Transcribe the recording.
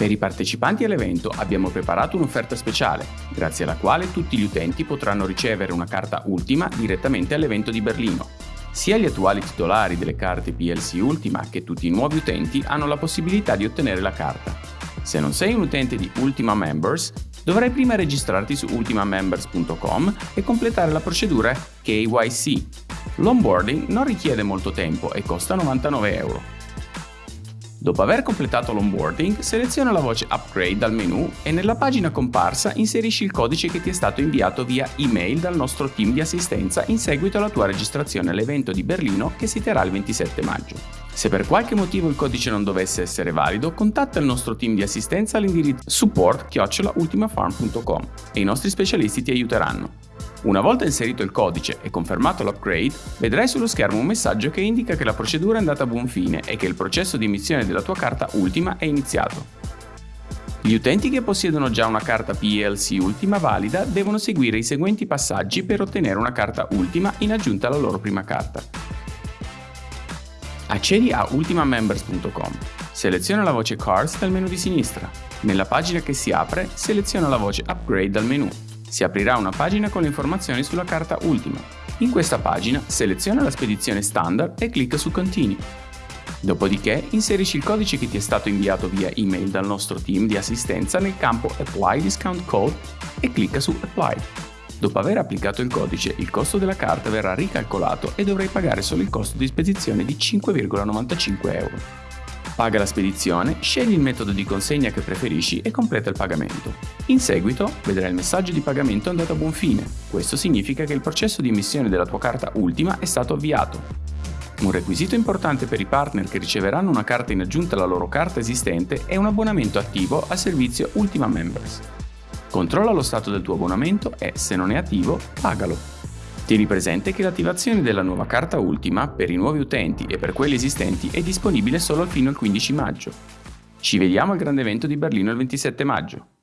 Per i partecipanti all'evento abbiamo preparato un'offerta speciale, grazie alla quale tutti gli utenti potranno ricevere una carta Ultima direttamente all'evento di Berlino. Sia gli attuali titolari delle carte PLC Ultima che tutti i nuovi utenti hanno la possibilità di ottenere la carta. Se non sei un utente di Ultima Members, dovrai prima registrarti su ultimamembers.com e completare la procedura KYC. L'onboarding non richiede molto tempo e costa 99 euro. Dopo aver completato l'onboarding, seleziona la voce Upgrade dal menu e nella pagina comparsa inserisci il codice che ti è stato inviato via email dal nostro team di assistenza in seguito alla tua registrazione all'evento di Berlino che si terrà il 27 maggio. Se per qualche motivo il codice non dovesse essere valido, contatta il nostro team di assistenza all'indirizzo support-ultimafarm.com e i nostri specialisti ti aiuteranno. Una volta inserito il codice e confermato l'upgrade, vedrai sullo schermo un messaggio che indica che la procedura è andata a buon fine e che il processo di emissione della tua carta Ultima è iniziato. Gli utenti che possiedono già una carta PLC Ultima valida devono seguire i seguenti passaggi per ottenere una carta Ultima in aggiunta alla loro prima carta. Accedi a ultimamembers.com, seleziona la voce Cards dal menu di sinistra. Nella pagina che si apre, seleziona la voce Upgrade dal menu si aprirà una pagina con le informazioni sulla carta Ultima. In questa pagina seleziona la spedizione standard e clicca su Continui. Dopodiché inserisci il codice che ti è stato inviato via email dal nostro team di assistenza nel campo Apply Discount Code e clicca su Apply. Dopo aver applicato il codice, il costo della carta verrà ricalcolato e dovrai pagare solo il costo di spedizione di 5,95 euro. Paga la spedizione, scegli il metodo di consegna che preferisci e completa il pagamento. In seguito vedrai il messaggio di pagamento andato a buon fine. Questo significa che il processo di emissione della tua carta ultima è stato avviato. Un requisito importante per i partner che riceveranno una carta in aggiunta alla loro carta esistente è un abbonamento attivo al servizio Ultima Members. Controlla lo stato del tuo abbonamento e, se non è attivo, pagalo. Tieni presente che l'attivazione della nuova carta Ultima per i nuovi utenti e per quelli esistenti è disponibile solo fino al 15 maggio. Ci vediamo al grande evento di Berlino il 27 maggio.